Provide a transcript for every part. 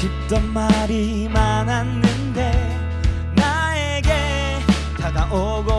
싶던 말이 많았는데 나에게 다가오고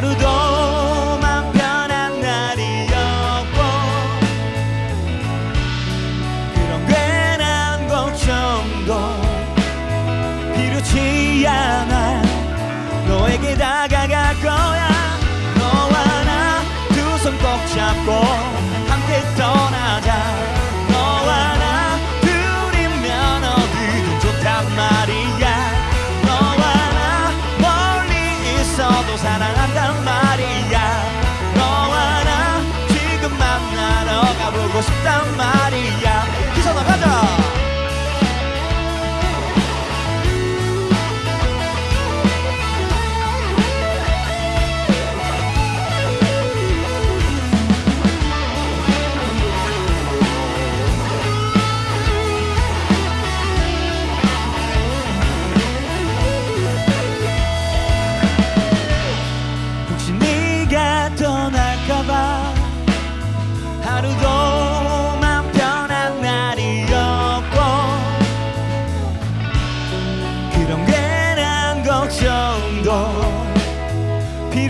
るど 말이야. 기선아 가자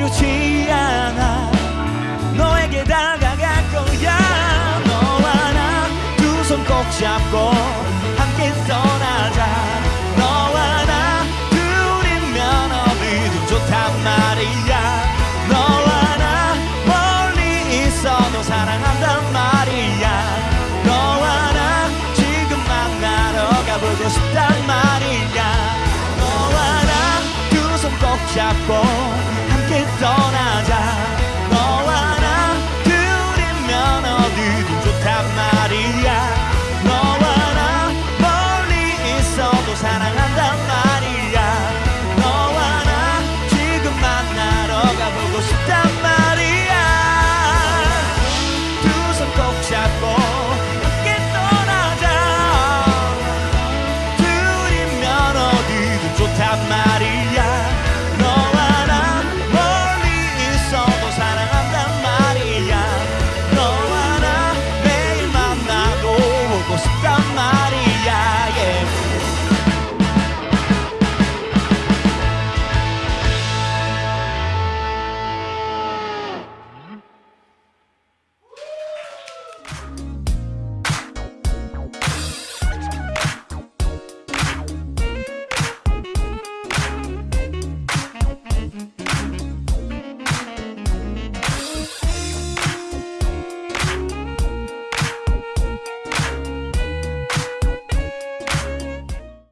두렵지 않아. 너에게 다가갈 거야. 너와 나 두 손 꼭 잡고 함께 떠나자. 너와 나 둘이면 어디든 좋단 말이야. 너와 나 멀리 있어도 사랑한단 말이야. 너와 나 지금 만나러 가보고 싶단 말이야. 너와 나 두 손 꼭 잡고